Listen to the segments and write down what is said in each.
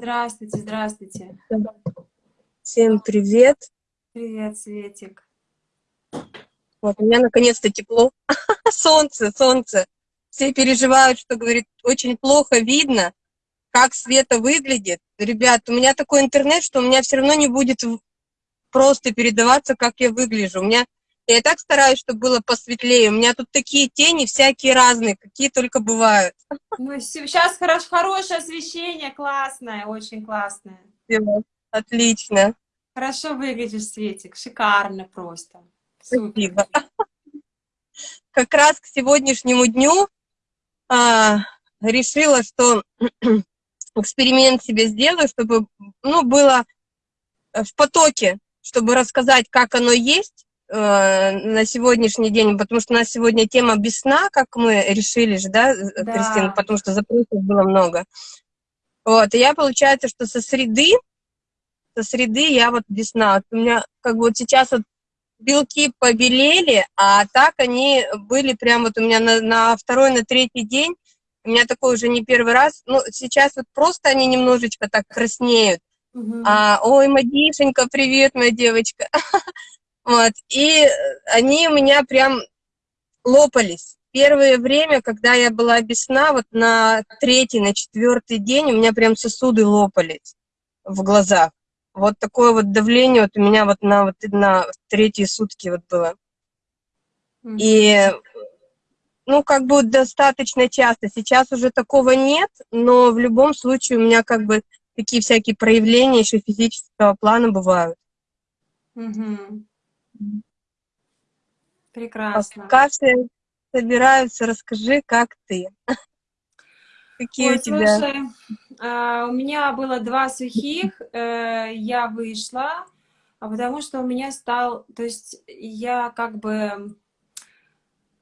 Здравствуйте, здравствуйте. Всем привет. Привет, Светик. Вот, у меня наконец-то тепло. солнце, солнце. Все переживают, что, говорит, очень плохо видно, как Света выглядит. Ребят, у меня такой интернет, что у меня все равно не будет просто передаваться, как я выгляжу. У меня я так стараюсь, чтобы было посветлее. У меня тут такие тени всякие разные, какие только бывают. Ну, сейчас хорош, хорошее освещение, классное, очень классное. Отлично. Хорошо выглядишь, Светик, шикарно просто. Спасибо. Как раз к сегодняшнему дню а, решила, что эксперимент себе сделаю, чтобы ну, было в потоке, чтобы рассказать, как оно есть, на сегодняшний день, потому что у нас сегодня тема без сна, как мы решили же, да, да. Кристина, потому что запросов было много. Вот, и я, получается, что со среды, со среды я вот без сна. Вот у меня как бы вот сейчас вот белки побелели, а так они были прям вот у меня на, на второй, на третий день, у меня такой уже не первый раз, ну, сейчас вот просто они немножечко так краснеют. Угу. А, ой, Мадишенька, привет, моя девочка. Вот, и они у меня прям лопались. Первое время, когда я была без сна, вот на третий, на четвертый день у меня прям сосуды лопались в глазах. Вот такое вот давление вот у меня вот на, вот на третьи сутки вот было. И, ну, как бы достаточно часто. Сейчас уже такого нет, но в любом случае у меня как бы такие всякие проявления еще физического плана бывают. -hmm. Прекрасно. Пока все собираются, расскажи, как ты. Какие Ой, у тебя? Слушай, а, у меня было два сухих, э, я вышла, а потому что у меня стал, то есть я как бы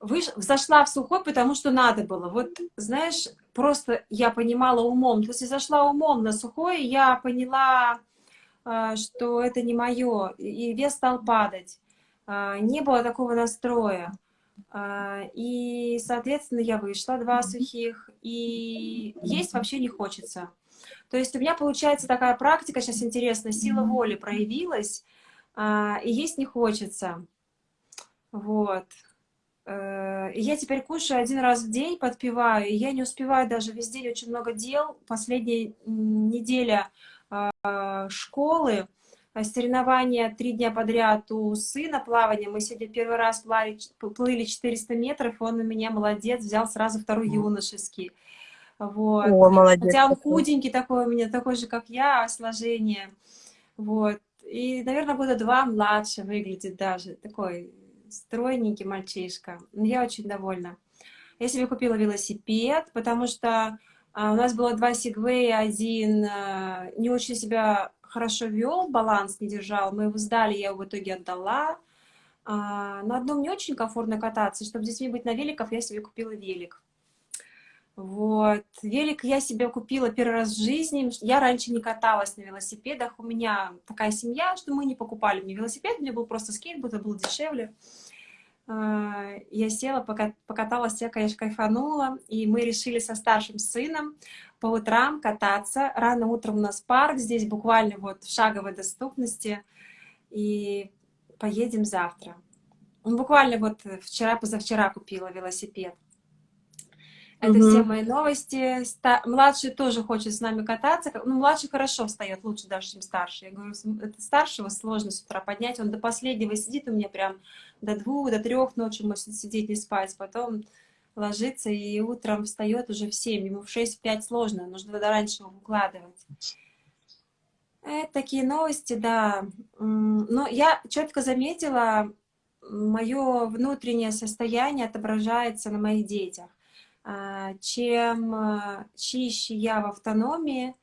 выш... зашла в сухой, потому что надо было. Вот, знаешь, просто я понимала умом. То есть я зашла умом на сухой, я поняла, э, что это не мое, и вес стал падать. А, не было такого настроя. А, и, соответственно, я вышла, два сухих, и есть вообще не хочется. То есть у меня получается такая практика, сейчас интересно, сила воли проявилась, а, и есть не хочется. Вот. Э, и я теперь кушаю один раз в день, подпиваю, и я не успеваю даже весь день, очень много дел. Последняя неделя школы, соревнования три дня подряд у сына плавания. Мы сегодня первый раз плавали, плыли 400 метров, он у меня молодец, взял сразу второй юношеский. Вот. О, молодец. Хотя он худенький такой у меня, такой же, как я, сложение. Вот. И, наверное, года два младше выглядит даже. Такой стройненький мальчишка. Я очень довольна. Я себе купила велосипед, потому что а, у нас было два сегвея, один а, не очень себя хорошо вел, баланс не держал, мы его сдали, я его в итоге отдала. А, на одном не очень комфортно кататься, чтобы с детьми быть на великах, я себе купила велик. Вот. Велик я себе купила первый раз в жизни. Я раньше не каталась на велосипедах. У меня такая семья, что мы не покупали мне велосипед. Меня был просто скейтборд, это было дешевле. А, я села, покаталась, я, конечно, кайфанула. И мы решили со старшим сыном по утрам кататься. Рано утром у нас парк, здесь буквально вот в шаговой доступности. И поедем завтра. Ну, буквально вот вчера-позавчера купила велосипед. Это угу. все мои новости. Ста младший тоже хочет с нами кататься. Ну, младший хорошо встает, лучше даже, чем старший. Я говорю, это старшего сложно с утра поднять. Он до последнего сидит у меня прям до двух, до трех ночи может сидеть, не спать. Потом ложится и утром встает уже в 7, ему в 6-5 сложно, нужно тогда раньше его укладывать. Это такие новости, да. Но я четко заметила, мое внутреннее состояние отображается на моих детях. А, чем а, чище я в автономии,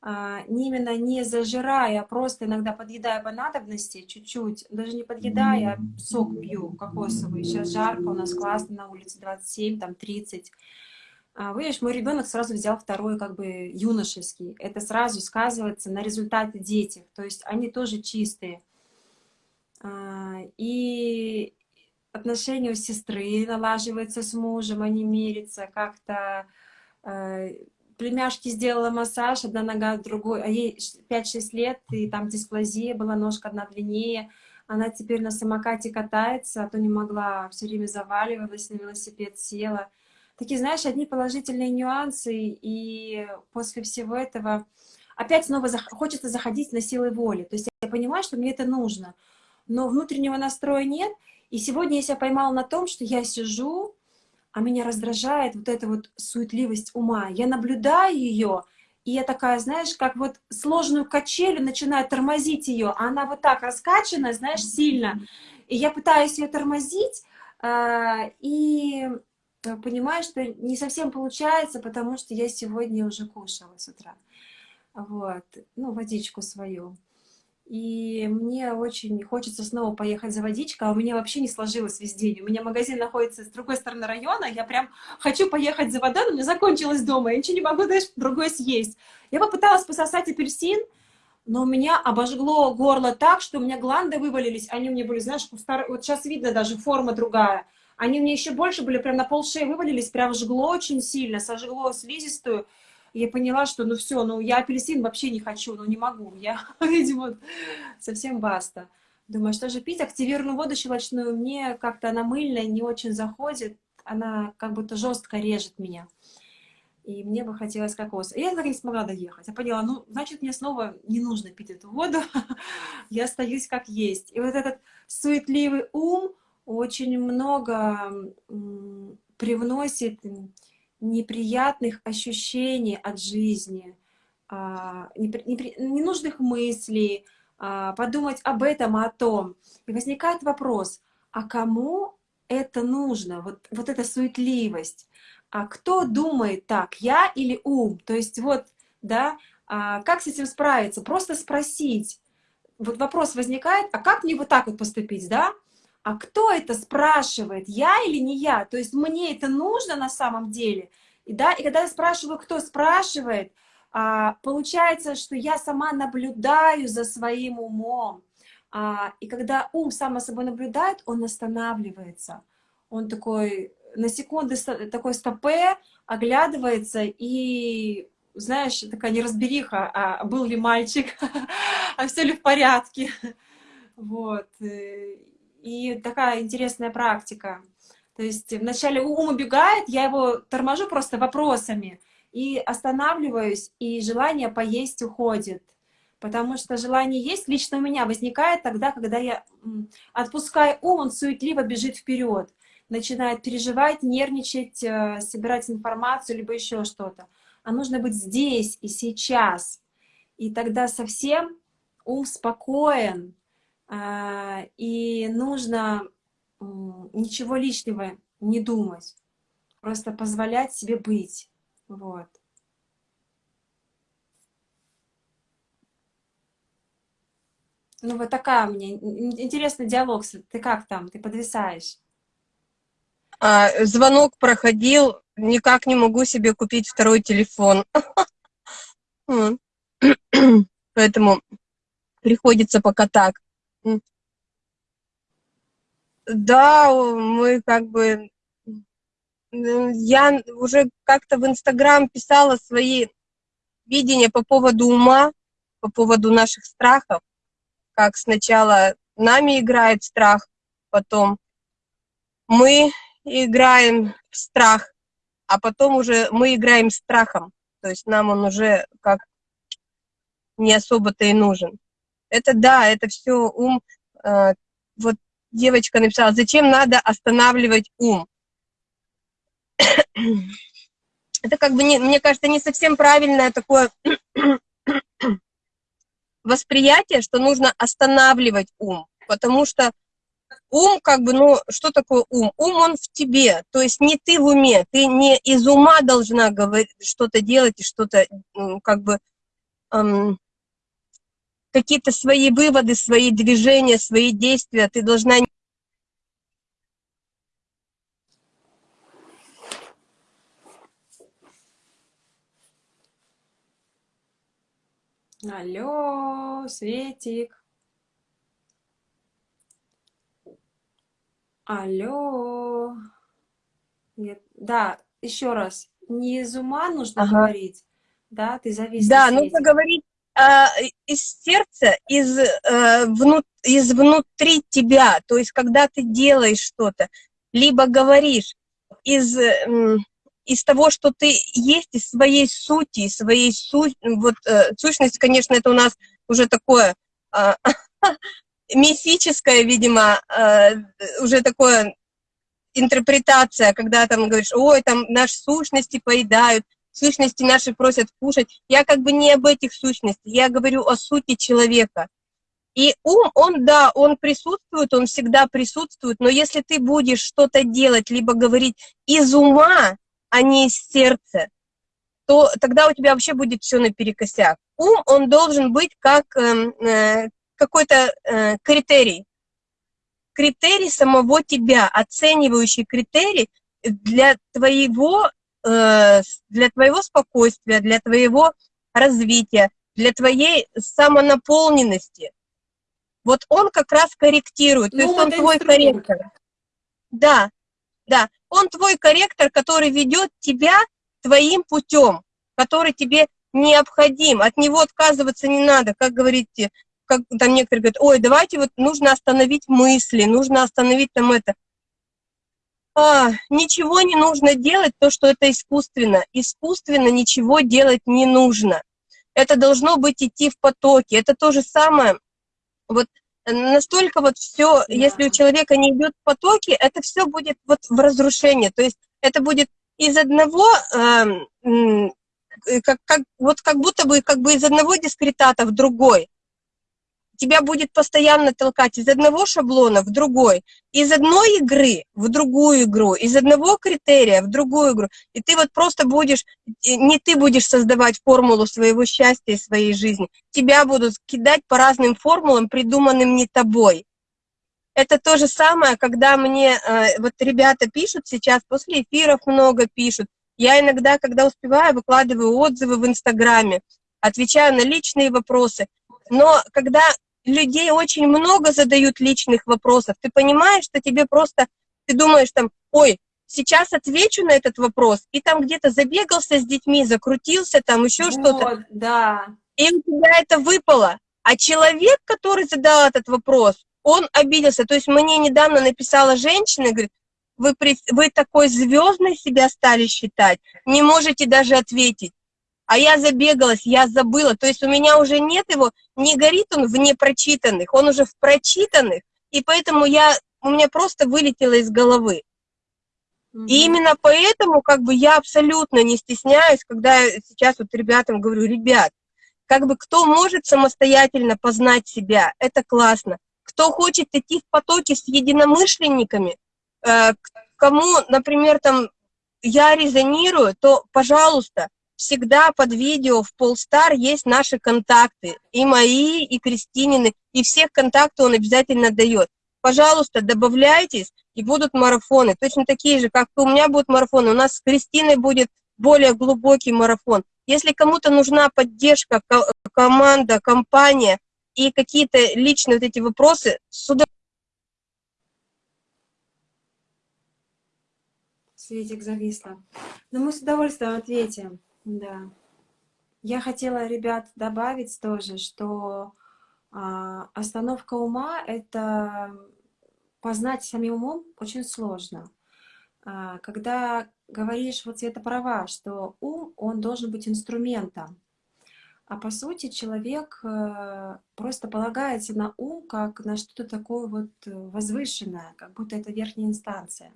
именно не зажирая, а просто иногда подъедая по надобности чуть-чуть, даже не подъедая, а сок пью кокосовый. Сейчас жарко, у нас классно, на улице 27, там 30. А, видишь, мой ребенок сразу взял второй, как бы, юношеский. Это сразу сказывается на результате детях, то есть они тоже чистые. А, и отношения у сестры налаживаются с мужем, они мирятся как-то э, племяшке сделала массаж, одна нога, другой, а ей 5-6 лет, и там дисплазия была, ножка одна длиннее. Она теперь на самокате катается, а то не могла, все время заваливалась, на велосипед села. Такие, знаешь, одни положительные нюансы, и после всего этого опять снова зах хочется заходить на силы воли. То есть я понимаю, что мне это нужно, но внутреннего настроя нет. И сегодня я себя поймала на том, что я сижу, а меня раздражает вот эта вот суетливость ума. Я наблюдаю ее, и я такая, знаешь, как вот сложную качелю начинаю тормозить ее, а она вот так раскачана, знаешь, сильно. И я пытаюсь ее тормозить, э, и понимаю, что не совсем получается, потому что я сегодня уже кушала с утра. Вот, ну, водичку свою. И мне очень хочется снова поехать за водичкой, а у меня вообще не сложилось весь день. У меня магазин находится с другой стороны района, я прям хочу поехать за водой, но мне закончилось дома, я ничего не могу, знаешь, другое съесть. Я попыталась пососать апельсин, но у меня обожгло горло так, что у меня гланды вывалились, они у меня были, знаешь, вот сейчас видно даже форма другая. Они у меня еще больше были, прям на пол шеи вывалились, прям жгло очень сильно, сожгло слизистую я поняла, что ну все, ну я апельсин вообще не хочу, ну не могу, я, видимо, совсем баста. Думаю, что же пить? Активированную воду щелочную мне как-то она мыльная, не очень заходит, она как будто жестко режет меня. И мне бы хотелось кокос. И я так не смогла доехать. Я поняла, ну, значит, мне снова не нужно пить эту воду. я остаюсь как есть. И вот этот суетливый ум очень много привносит неприятных ощущений от жизни, а, ненужных мыслей, а, подумать об этом, о том. И возникает вопрос, а кому это нужно, вот, вот эта суетливость? А кто думает так, я или ум? То есть вот, да, а как с этим справиться? Просто спросить. Вот вопрос возникает, а как мне вот так вот поступить, да? А кто это спрашивает, я или не я? То есть мне это нужно на самом деле? И, да, и когда я спрашиваю, кто спрашивает, а, получается, что я сама наблюдаю за своим умом. А, и когда ум сам собой наблюдает, он останавливается. Он такой на секунду такой стопе, оглядывается и, знаешь, такая неразбериха, а был ли мальчик, а все ли в порядке. Вот. И такая интересная практика. То есть вначале ум убегает, я его торможу просто вопросами и останавливаюсь, и желание поесть уходит. Потому что желание есть лично у меня возникает тогда, когда я отпускаю ум, он суетливо бежит вперед, начинает переживать, нервничать, э, собирать информацию, либо еще что-то. А нужно быть здесь и сейчас. И тогда совсем ум спокоен, и нужно ничего лишнего не думать, просто позволять себе быть. Вот. Ну, вот такая меня интересный диалог. Ты как там? Ты подвисаешь? А, звонок проходил, никак не могу себе купить второй телефон. Поэтому приходится пока так. Да, мы как бы... Я уже как-то в Инстаграм писала свои видения по поводу ума, по поводу наших страхов, как сначала нами играет страх, потом мы играем в страх, а потом уже мы играем страхом, то есть нам он уже как не особо-то и нужен. Это да, это все ум. Э, вот девочка написала, зачем надо останавливать ум? Это как бы, не, мне кажется, не совсем правильное такое восприятие, что нужно останавливать ум, потому что ум, как бы, ну, что такое ум? Ум, он в тебе, то есть не ты в уме, ты не из ума должна говорить, что-то делать и что-то, как бы, эм, какие-то свои выводы, свои движения, свои действия, ты должна... Алло, Светик. Алло. Нет. Да, еще раз. Не из ума нужно ага. говорить, да, ты завис Да, нужно говорить из сердца, из, э, внут, из внутри тебя, то есть когда ты делаешь что-то, либо говоришь из, э, из того, что ты есть, из своей сути, из своей су вот, э, сущность, конечно, это у нас уже такое э, мифическое, видимо, э, уже такое интерпретация, когда там говоришь, ой, там наши сущности поедают, сущности наши просят кушать. Я как бы не об этих сущностях, я говорю о сути человека. И ум, он, да, он присутствует, он всегда присутствует, но если ты будешь что-то делать, либо говорить из ума, а не из сердца, то тогда у тебя вообще будет все наперекосяк. Ум, он должен быть как э, э, какой-то э, критерий, критерий самого тебя, оценивающий критерий для твоего, для твоего спокойствия, для твоего развития, для твоей самонаполненности. Вот он как раз корректирует, ну, то есть он твой инструмент. корректор. Да, да, он твой корректор, который ведет тебя твоим путем, который тебе необходим, от него отказываться не надо, как говорите, как там некоторые говорят, ой, давайте вот нужно остановить мысли, нужно остановить там это. А, ничего не нужно делать, то, что это искусственно. Искусственно ничего делать не нужно. Это должно быть идти в потоке. Это то же самое. Вот настолько вот все, да. если у человека не идет в потоке, это все будет вот в разрушении. То есть это будет из одного, э, как, как, вот как будто бы, как бы из одного дискретата в другой тебя будет постоянно толкать из одного шаблона в другой, из одной игры в другую игру, из одного критерия в другую игру. И ты вот просто будешь, не ты будешь создавать формулу своего счастья и своей жизни, тебя будут кидать по разным формулам, придуманным не тобой. Это то же самое, когда мне э, вот ребята пишут сейчас, после эфиров много пишут. Я иногда, когда успеваю, выкладываю отзывы в Инстаграме, отвечаю на личные вопросы. Но когда людей очень много задают личных вопросов. Ты понимаешь, что тебе просто, ты думаешь там, ой, сейчас отвечу на этот вопрос, и там где-то забегался с детьми, закрутился, там еще вот, что-то. да. И у тебя это выпало. А человек, который задал этот вопрос, он обиделся. То есть мне недавно написала женщина, говорит, вы, вы такой звездной себя стали считать, не можете даже ответить а я забегалась, я забыла. То есть у меня уже нет его, не горит он в непрочитанных, он уже в прочитанных, и поэтому я, у меня просто вылетело из головы. Mm -hmm. И именно поэтому как бы я абсолютно не стесняюсь, когда сейчас вот ребятам говорю, ребят, как бы кто может самостоятельно познать себя, это классно. Кто хочет идти в потоке с единомышленниками, э, кому, например, там я резонирую, то, пожалуйста, всегда под видео в Полстар есть наши контакты, и мои, и Кристинины, и всех контакты он обязательно дает. Пожалуйста, добавляйтесь, и будут марафоны, точно такие же, как у меня будут марафоны, у нас с Кристиной будет более глубокий марафон. Если кому-то нужна поддержка, команда, компания и какие-то личные вот эти вопросы, с удовольствием. Светик зависла. Но мы с удовольствием ответим. Да. Я хотела, ребят, добавить тоже, что а, остановка ума — это познать самим умом очень сложно. А, когда говоришь, вот это права, что ум, он должен быть инструментом, а по сути человек а, просто полагается на ум как на что-то такое вот возвышенное, как будто это верхняя инстанция.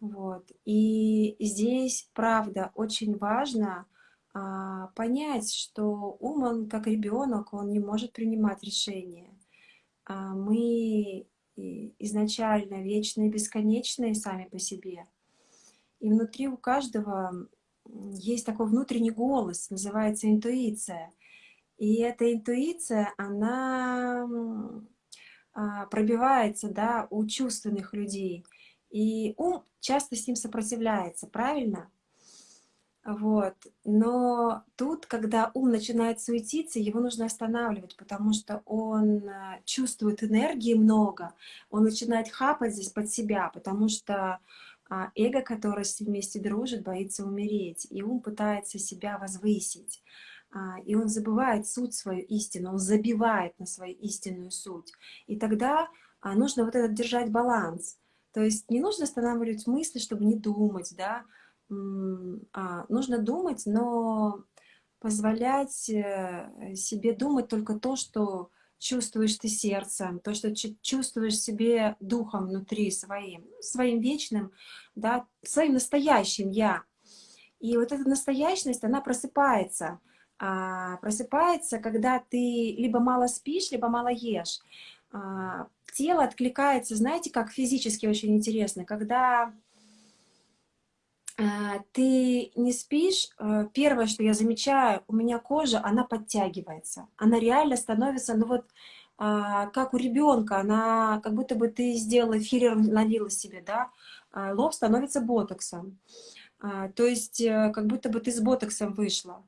Вот. И здесь, правда, очень важно а, понять, что ум, он как ребенок, он не может принимать решения. А мы изначально вечные, бесконечные сами по себе. И внутри у каждого есть такой внутренний голос, называется интуиция. И эта интуиция, она а, пробивается да, у чувственных людей – и ум часто с ним сопротивляется, правильно? Вот. Но тут, когда ум начинает суетиться, его нужно останавливать, потому что он э, чувствует энергии много, он начинает хапать здесь под себя, потому что А эго, которое с ним вместе дружит, боится умереть, и ум пытается себя возвысить. А, и он забывает суть свою истину, он забивает на свою истинную суть. И тогда а, нужно вот этот держать баланс. То есть не нужно останавливать мысли, чтобы не думать, да, а, нужно думать, но позволять э, себе думать только то, что чувствуешь ты сердцем, то, что чувствуешь себе духом внутри своим, своим вечным, да, своим настоящим «я». И вот эта настоящность, она просыпается. А, просыпается, когда ты либо мало спишь, либо мало ешь. А, тело откликается, знаете, как физически очень интересно, когда а, ты не спишь, э, первое, что я замечаю, у меня кожа, она подтягивается. Она реально становится, ну вот, а, как у ребенка, она, как будто бы ты сделала филлер, налила себе, да, а, лоб становится ботоксом. То есть, э, как будто бы ты с ботоксом вышла.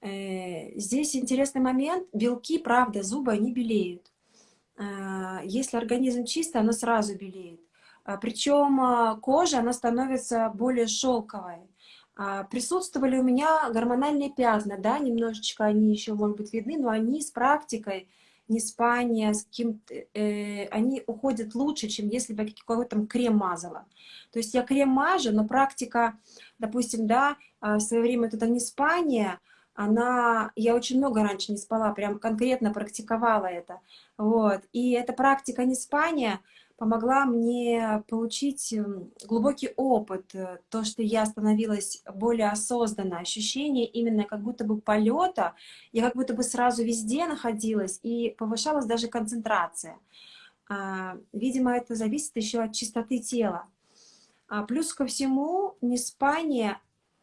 Э, здесь интересный момент, белки, правда, зубы, они белеют. Если организм чистый, оно сразу белеет. А, Причем а, кожа, она становится более шелковой. А, присутствовали у меня гормональные пятна, да, немножечко они еще, может быть, видны, но они с практикой, не спания, с каким э, они уходят лучше, чем если бы я какой-то там крем мазала. То есть я крем мажу, но практика, допустим, да, в свое время это не спание, она, я очень много раньше не спала, прям конкретно практиковала это, вот, и эта практика не спания, помогла мне получить эм, глубокий опыт, э, то, что я становилась более осознанно, ощущение именно как будто бы полета, я как будто бы сразу везде находилась, и повышалась даже концентрация. А, видимо, это зависит еще от чистоты тела. А плюс ко всему, неспание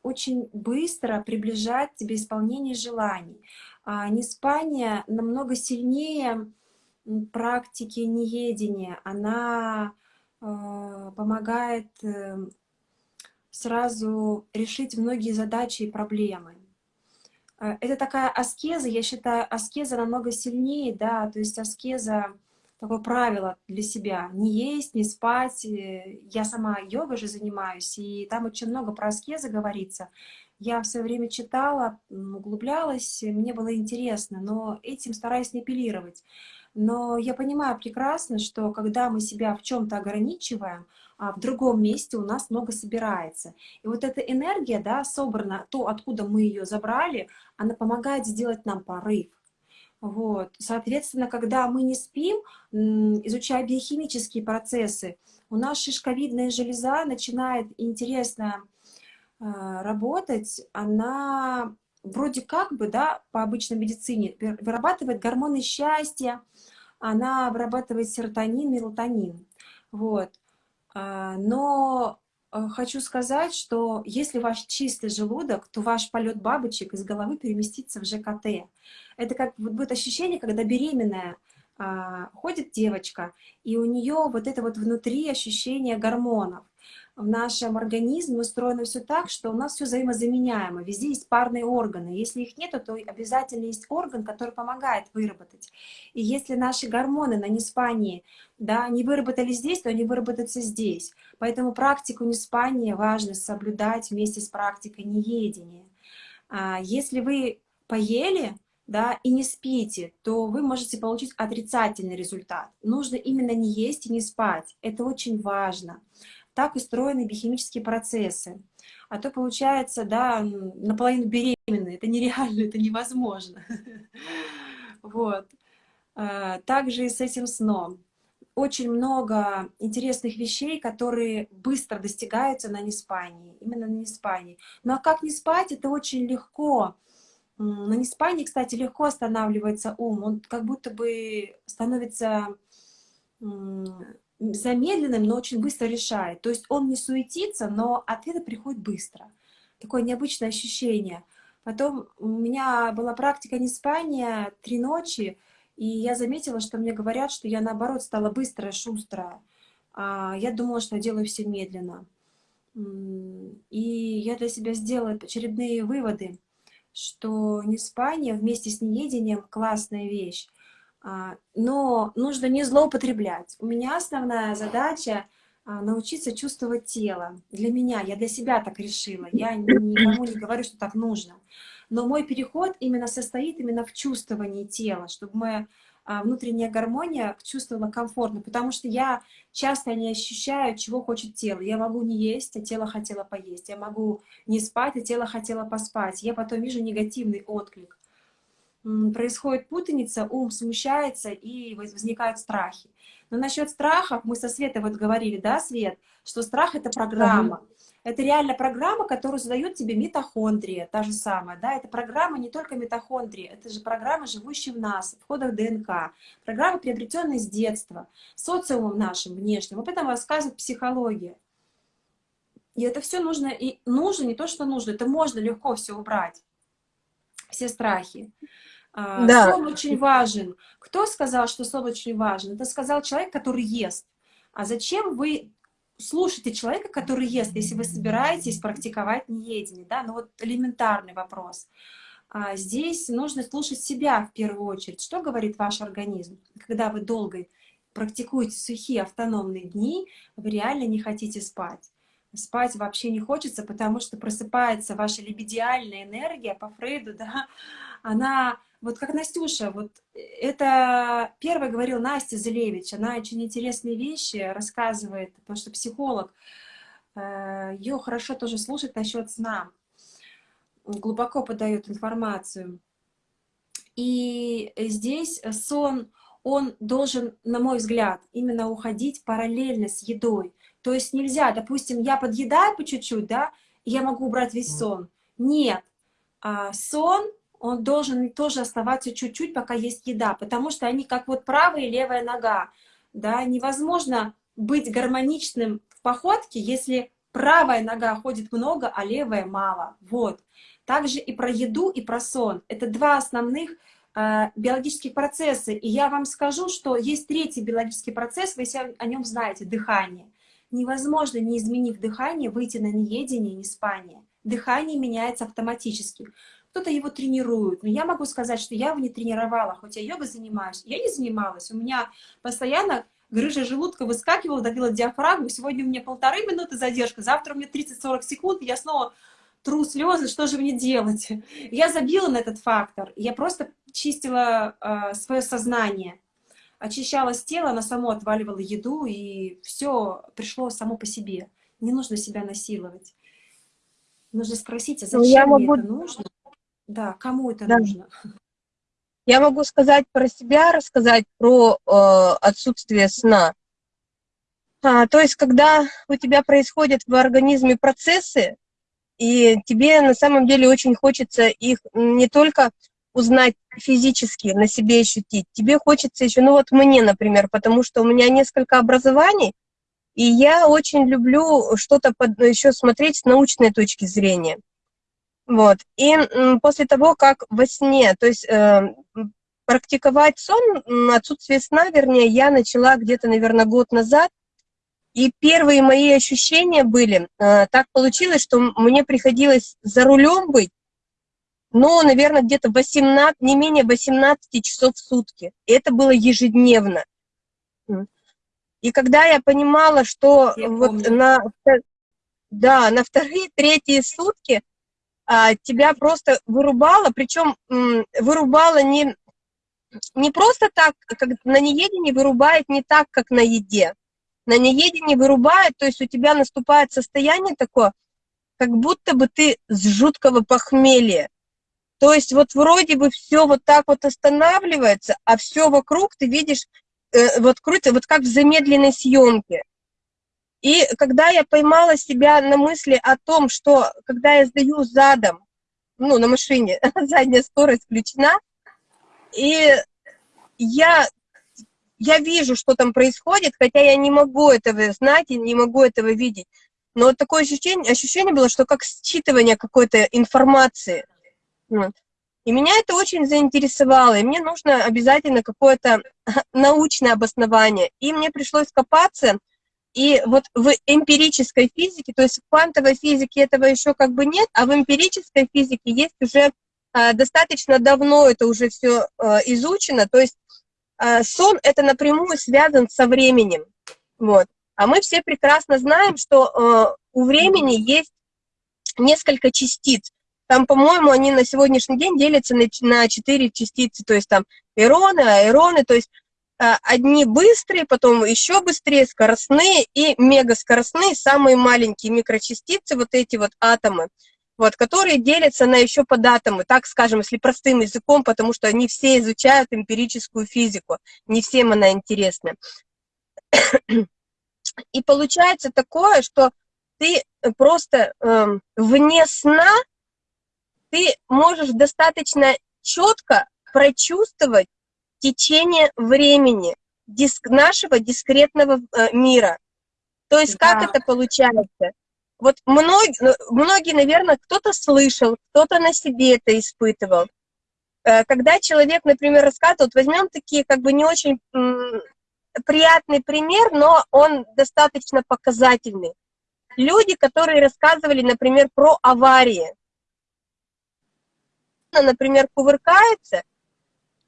очень быстро приближает тебе исполнение желаний. А неспание намного сильнее практики неедения, она э, помогает э, сразу решить многие задачи и проблемы. Э, это такая аскеза, я считаю, аскеза намного сильнее, да, то есть аскеза, такое правило для себя, не есть, не спать. Я сама йогой же занимаюсь, и там очень много про аскезы говорится. Я в свое время читала, углублялась, мне было интересно, но этим стараюсь не апеллировать. Но я понимаю прекрасно, что когда мы себя в чем-то ограничиваем, а в другом месте у нас много собирается. И вот эта энергия, да, собрана, то, откуда мы ее забрали, она помогает сделать нам порыв. Вот. Соответственно, когда мы не спим, изучая биохимические процессы, у нас шишковидная железа начинает интересно э, работать, она вроде как бы, да, по обычной медицине вырабатывает гормоны счастья, она вырабатывает серотонин, мелатонин. Вот. А, но хочу сказать, что если ваш чистый желудок, то ваш полет бабочек из головы переместится в ЖКТ. Это как вот будет ощущение, когда беременная а, ходит девочка, и у нее вот это вот внутри ощущение гормонов в нашем организме устроено все так, что у нас все взаимозаменяемо. Везде есть парные органы. Если их нет, то обязательно есть орган, который помогает выработать. И если наши гормоны на неспании да, не выработали здесь, то они выработаются здесь. Поэтому практику неспания важно соблюдать вместе с практикой неедения. А если вы поели, да, и не спите, то вы можете получить отрицательный результат. Нужно именно не есть и не спать. Это очень важно так устроены биохимические процессы. А то получается, да, наполовину беременные. Это нереально, это невозможно. Вот. А, также и с этим сном. Очень много интересных вещей, которые быстро достигаются на неспании. Именно на неспании. Ну а как не спать, это очень легко. На неспании, кстати, легко останавливается ум. Он как будто бы становится замедленным, но очень быстро решает. То есть он не суетится, но ответы приходят быстро. Такое необычное ощущение. Потом у меня была практика неспания три ночи, и я заметила, что мне говорят, что я наоборот стала быстрая, шустрая. А я думала, что я делаю все медленно. И я для себя сделала очередные выводы, что неспание вместе с неедением классная вещь. А, но нужно не злоупотреблять. У меня основная задача а, научиться чувствовать тело. Для меня, я для себя так решила. Я никому не говорю, что так нужно. Но мой переход именно состоит именно в чувствовании тела, чтобы мы а, внутренняя гармония чувствовала комфортно, потому что я часто не ощущаю, чего хочет тело. Я могу не есть, а тело хотело поесть. Я могу не спать, а тело хотело поспать. Я потом вижу негативный отклик. Происходит путаница, ум смущается и возникают страхи. Но насчет страхов, мы со Светой вот говорили, да, Свет, что страх — это программа. Угу. Это реально программа, которую задает тебе митохондрия, та же самая, да, это программа не только митохондрии, это же программа, живущая в нас, в ходах ДНК, программа, приобретенная с детства, социумом нашим внешним, об этом рассказывает психология. И это все нужно, и нужно не то, что нужно, это можно легко все убрать, все страхи. А, да. Сон очень важен. Кто сказал, что сон очень важен? Это сказал человек, который ест. А зачем вы слушайте человека, который ест, если вы собираетесь практиковать неедение, да, ну вот элементарный вопрос. А здесь нужно слушать себя в первую очередь. Что говорит ваш организм? Когда вы долго практикуете сухие автономные дни, вы реально не хотите спать. Спать вообще не хочется, потому что просыпается ваша либидиальная энергия по Фрейду, да, она вот как Настюша, вот э, это первая говорил Настя Зелевич, она очень интересные вещи рассказывает, потому что психолог, э, ее хорошо тоже слушать насчет сна, глубоко подает информацию. И здесь сон, он должен, на мой взгляд, именно уходить параллельно с едой. То есть нельзя, допустим, я подъедаю по чуть-чуть, да, и я могу убрать весь сон. Нет, а сон он должен тоже оставаться чуть-чуть, пока есть еда, потому что они как вот правая и левая нога, да, невозможно быть гармоничным в походке, если правая нога ходит много, а левая мало, вот. Также и про еду, и про сон. Это два основных э, биологических процесса, и я вам скажу, что есть третий биологический процесс, вы все о нем знаете, дыхание. Невозможно, не изменив дыхание, выйти на неедение, не спание. Дыхание меняется автоматически кто-то его тренирует. Но я могу сказать, что я его не тренировала, хоть я йогой занимаюсь. Я не занималась. У меня постоянно грыжа желудка выскакивала, давила диафрагму. Сегодня у меня полторы минуты задержка, завтра у меня 30-40 секунд, и я снова тру слезы, что же мне делать? Я забила на этот фактор. Я просто чистила э, свое сознание. Очищалось тело, оно само отваливало еду, и все пришло само по себе. Не нужно себя насиловать. Нужно спросить, а зачем ну, мне могу... это нужно? Да, кому это да. нужно? Я могу сказать про себя, рассказать про э, отсутствие сна. А, то есть, когда у тебя происходят в организме процессы, и тебе на самом деле очень хочется их не только узнать физически, на себе ощутить, тебе хочется еще, ну вот мне, например, потому что у меня несколько образований, и я очень люблю что-то еще смотреть с научной точки зрения. Вот. И после того, как во сне, то есть э, практиковать сон, отсутствие сна, вернее, я начала где-то, наверное, год назад, и первые мои ощущения были, э, так получилось, что мне приходилось за рулем быть, ну, наверное, где-то 18, не менее 18 часов в сутки. И это было ежедневно. И когда я понимала, что я вот на, да, на вторые, третьи сутки тебя просто вырубало, причем вырубало не, не просто так, как на неедении вырубает не так, как на еде. На неедении вырубает, то есть у тебя наступает состояние такое, как будто бы ты с жуткого похмелья. То есть вот вроде бы все вот так вот останавливается, а все вокруг ты видишь, э, вот крутится, вот как в замедленной съемке. И когда я поймала себя на мысли о том, что когда я сдаю задом, ну, на машине, задняя скорость включена, и я, я вижу, что там происходит, хотя я не могу этого знать и не могу этого видеть. Но вот такое ощущение, ощущение было, что как считывание какой-то информации. И меня это очень заинтересовало, и мне нужно обязательно какое-то научное обоснование. И мне пришлось копаться, и вот в эмпирической физике, то есть в квантовой физике этого еще как бы нет, а в эмпирической физике есть уже а, достаточно давно это уже все а, изучено, то есть а, сон это напрямую связан со временем, вот. А мы все прекрасно знаем, что у времени есть несколько частиц. Там, по-моему, они на сегодняшний день делятся на, 4 частицы, то есть там эроны, аэроны, то есть одни быстрые, потом еще быстрее, скоростные и мегаскоростные, самые маленькие микрочастицы, вот эти вот атомы вот, которые делятся на еще податомы, так скажем, если простым языком, потому что они все изучают эмпирическую физику, не всем она интересна. И получается такое, что ты просто э, вне сна, ты можешь достаточно четко прочувствовать течение времени диск, нашего дискретного э, мира. То есть да. как это получается? вот многие, ну, многие наверное, кто-то слышал, кто-то на себе это испытывал. Э, когда человек, например, рассказывает, возьмем такие как бы не очень приятный пример, но он достаточно показательный. Люди, которые рассказывали, например, про аварии. Например, кувыркаются,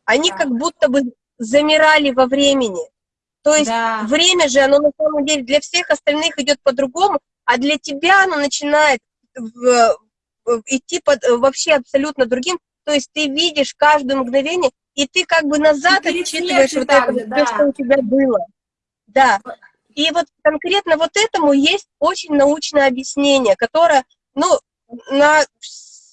они да. как будто бы замирали во времени. То есть да. время же, оно на самом деле для всех остальных идет по-другому, а для тебя оно начинает в, в, идти под, вообще абсолютно другим, то есть ты видишь каждое мгновение, и ты как бы назад ты отчитываешь вот это, же, да. что у тебя было. Да. И вот конкретно вот этому есть очень научное объяснение, которое, ну, на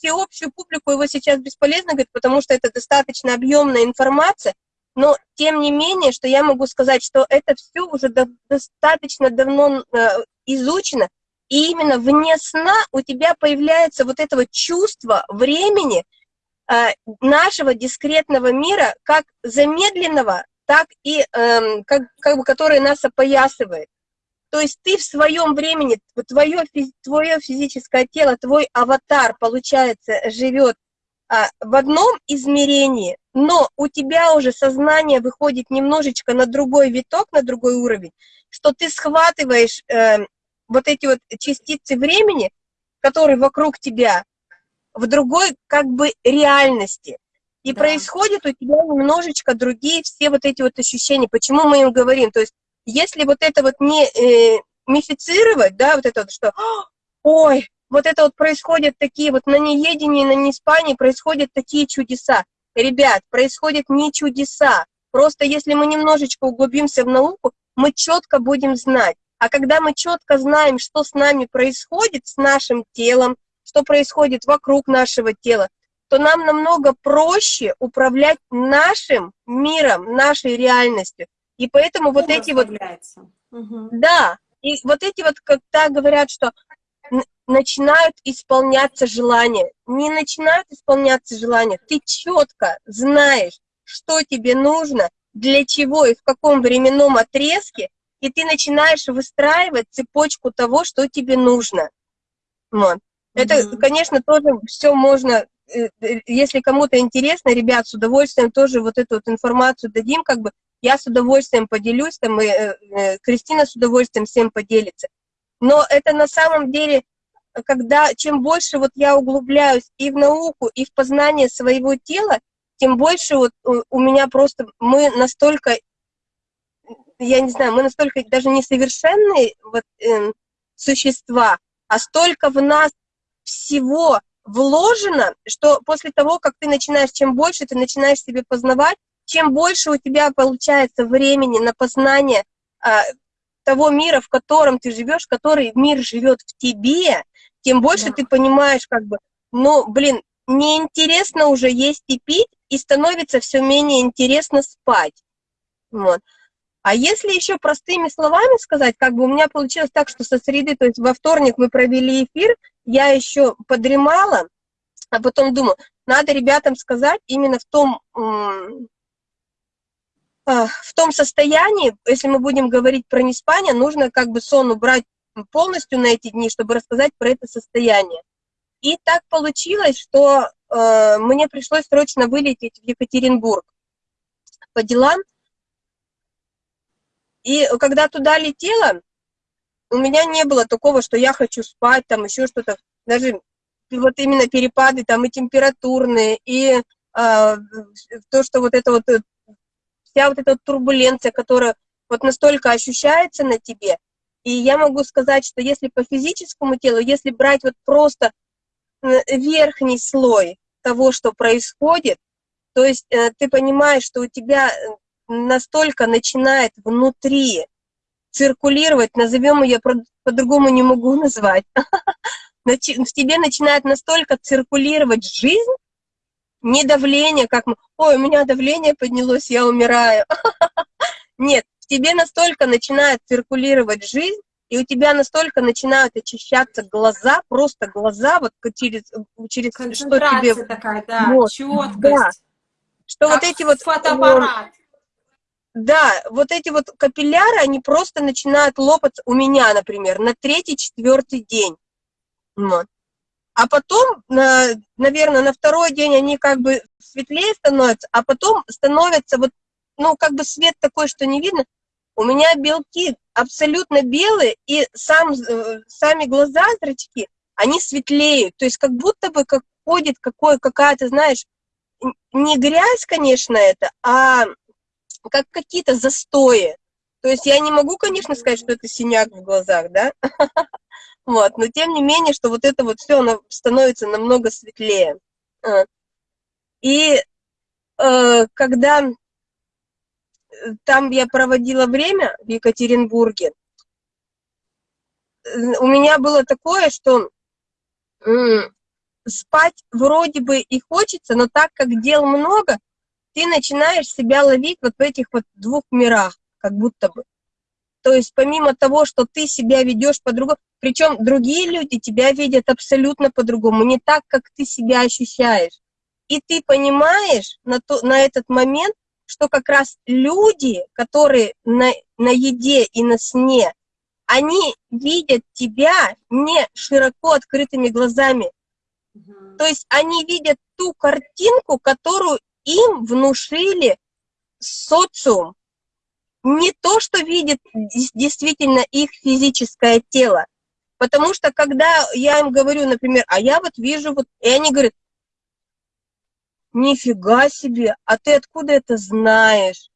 всеобщую публику его сейчас бесполезно говорить, потому что это достаточно объемная информация, но тем не менее, что я могу сказать, что это все уже до, достаточно давно э, изучено, и именно вне сна у тебя появляется вот это вот чувство времени э, нашего дискретного мира, как замедленного, так и э, как, как бы, которое нас опоясывает. То есть ты в своем времени, твое, твое физическое тело, твой аватар, получается, живет а, в одном измерении, но у тебя уже сознание выходит немножечко на другой виток, на другой уровень, что ты схватываешь э, вот эти вот частицы времени, которые вокруг тебя, в другой как бы реальности. И да. происходит у тебя немножечко другие все вот эти вот ощущения. Почему мы им говорим? То есть если вот это вот не э, мифицировать, да, вот это вот, что ой, вот это вот происходят такие вот на неедении, на неспании происходят такие чудеса. Ребят, происходят не чудеса. Просто если мы немножечко углубимся в науку, мы четко будем знать, а когда мы четко знаем, что с нами происходит, с нашим телом, что происходит вокруг нашего тела, то нам намного проще управлять нашим миром, нашей реальностью. И поэтому вот эти вот... Угу. Да, и вот эти вот, когда говорят, что начинают исполняться желания. Не начинают исполняться желания. Ты четко знаешь, что тебе нужно, для чего и в каком временном отрезке, и ты начинаешь выстраивать цепочку того, что тебе нужно. Вот. Это, mm -hmm. конечно, тоже все можно, э, э, если кому-то интересно, ребят, с удовольствием тоже вот эту вот информацию дадим, как бы я с удовольствием поделюсь, там, и э, Кристина с удовольствием всем поделится. Но это на самом деле, когда чем больше вот я углубляюсь и в науку, и в познание своего тела, тем больше вот у меня просто, мы настолько я не знаю, мы настолько даже несовершенные вот, э, существа, а столько в нас всего вложено, что после того, как ты начинаешь, чем больше ты начинаешь себе познавать, чем больше у тебя получается времени на познание а, того мира, в котором ты живешь, который мир живет в тебе, тем больше да. ты понимаешь, как бы, ну, блин, неинтересно уже есть и пить, и становится все менее интересно спать. Вот. А если еще простыми словами сказать, как бы у меня получилось так, что со среды, то есть во вторник мы провели эфир, я еще подремала, а потом думаю, надо ребятам сказать именно в том, в том состоянии, если мы будем говорить про неспание, нужно как бы сон убрать полностью на эти дни, чтобы рассказать про это состояние. И так получилось, что э, мне пришлось срочно вылететь в Екатеринбург по делам, и когда туда летела, у меня не было такого, что я хочу спать, там еще что-то. Даже вот именно перепады там и температурные, и э, то, что вот это вот, э, вся вот эта вот турбуленция, которая вот настолько ощущается на тебе, И я могу сказать, что если по физическому телу, если брать вот просто э, верхний слой того, что происходит, то есть э, ты понимаешь, что у тебя э, настолько начинает внутри циркулировать, назовем ее, по-другому не могу назвать, в тебе начинает настолько циркулировать жизнь, не давление, как, ой, у меня давление поднялось, я умираю. Нет, в тебе настолько начинает циркулировать жизнь, и у тебя настолько начинают очищаться глаза, просто глаза, вот через, через что тебе... такая, да, вот, четкость. Да, что вот эти вот... фотоаппарат. Да, вот эти вот капилляры, они просто начинают лопаться у меня, например, на третий-четвертый день. Вот. А потом, на, наверное, на второй день они как бы светлее становятся, а потом становятся вот, ну, как бы свет такой, что не видно. У меня белки абсолютно белые, и сам, э, сами глаза, зрачки, они светлеют. То есть как будто бы как ходит какая-то, знаешь, не грязь, конечно, это, а как какие-то застои. То есть я не могу, конечно, сказать, что это синяк в глазах, да? Вот, но тем не менее, что вот это вот все, оно становится намного светлее. А. И э, когда э, там я проводила время в Екатеринбурге, э, у меня было такое, что спать вроде бы и хочется, но так как дел много, ты начинаешь себя ловить вот в этих вот двух мирах, как будто бы. То есть помимо того, что ты себя ведешь по-другому, причем другие люди тебя видят абсолютно по-другому, не так, как ты себя ощущаешь. И ты понимаешь на, то, на этот момент, что как раз люди, которые на, на еде и на сне, они видят тебя не широко открытыми глазами. То есть они видят ту картинку, которую им внушили социум. Не то, что видит действительно их физическое тело. Потому что когда я им говорю, например, а я вот вижу, вот, и они говорят, нифига себе, а ты откуда это знаешь?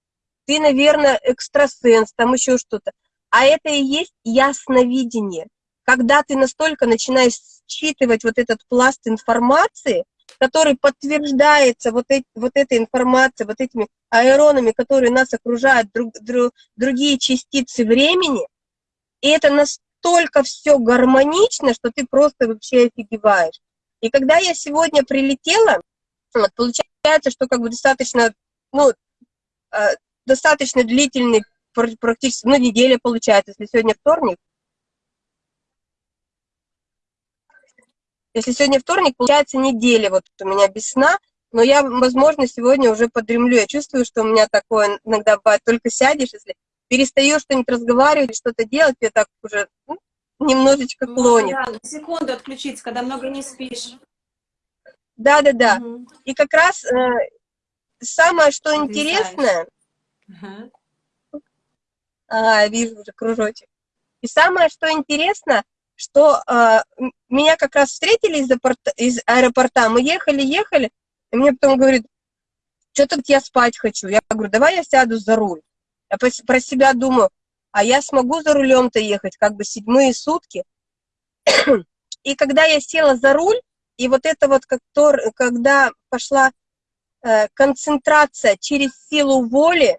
Ты, наверное, экстрасенс, там еще что-то. А это и есть ясновидение. Когда ты настолько начинаешь считывать вот этот пласт информации, который подтверждается вот, эти, вот этой информацией, вот этими аэронами, которые нас окружают, друг, друг, другие частицы времени, и это настолько все гармонично, что ты просто вообще офигеваешь. И когда я сегодня прилетела, вот, получается, что как бы достаточно, ну, э, достаточно длительный, практически, ну, неделя получается, если сегодня вторник, Если сегодня вторник, получается неделя вот у меня без сна, но я, возможно, сегодня уже подремлю. Я чувствую, что у меня такое иногда бывает, только сядешь, если перестаешь что-нибудь разговаривать, что-то делать, я так уже ну, немножечко ну, клонит. Да, секунду отключиться, когда много не спишь. Да-да-да. Угу. И как раз э, самое, что интересное... Ага. Ага, вижу уже кружочек. И самое, что интересно, что э, меня как раз встретили из, аэропорта, из аэропорта, мы ехали, ехали, и мне потом говорит, что-то я спать хочу. Я говорю, давай я сяду за руль. Я про себя думаю, а я смогу за рулем-то ехать, как бы седьмые сутки. И когда я села за руль, и вот это вот, когда пошла э, концентрация через силу воли,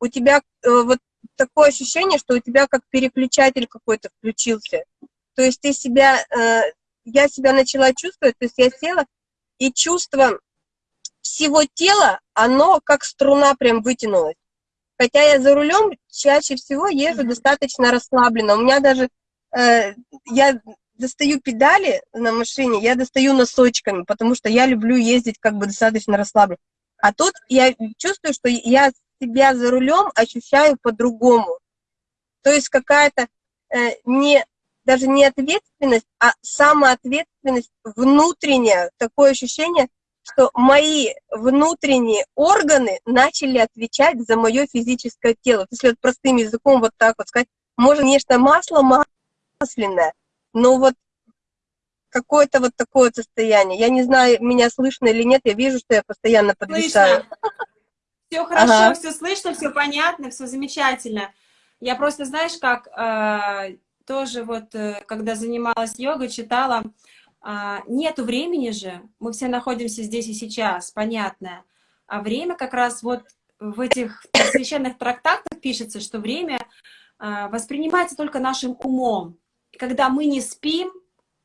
у тебя э, вот такое ощущение, что у тебя как переключатель какой-то включился. То есть ты себя, э, я себя начала чувствовать, то есть я села, и чувство всего тела, оно как струна прям вытянулось. Хотя я за рулем чаще всего езжу достаточно расслабленно. У меня даже, э, я достаю педали на машине, я достаю носочками, потому что я люблю ездить как бы достаточно расслабленно. А тут я чувствую, что я себя за рулем ощущаю по-другому. То есть какая-то э, не, даже не ответственность, а самоответственность внутренняя, такое ощущение, что мои внутренние органы начали отвечать за мое физическое тело. Если вот простым языком вот так вот сказать, может, конечно, масло масляное, но вот какое-то вот такое состояние. Я не знаю, меня слышно или нет, я вижу, что я постоянно подвисаю. Слышно. Все хорошо, ага. все слышно, все понятно, все замечательно. Я просто, знаешь, как э, тоже вот, э, когда занималась йогой, читала, э, нету времени же, мы все находимся здесь и сейчас, понятно. А время как раз вот в этих священных трактатах пишется, что время э, воспринимается только нашим умом. И когда мы не спим,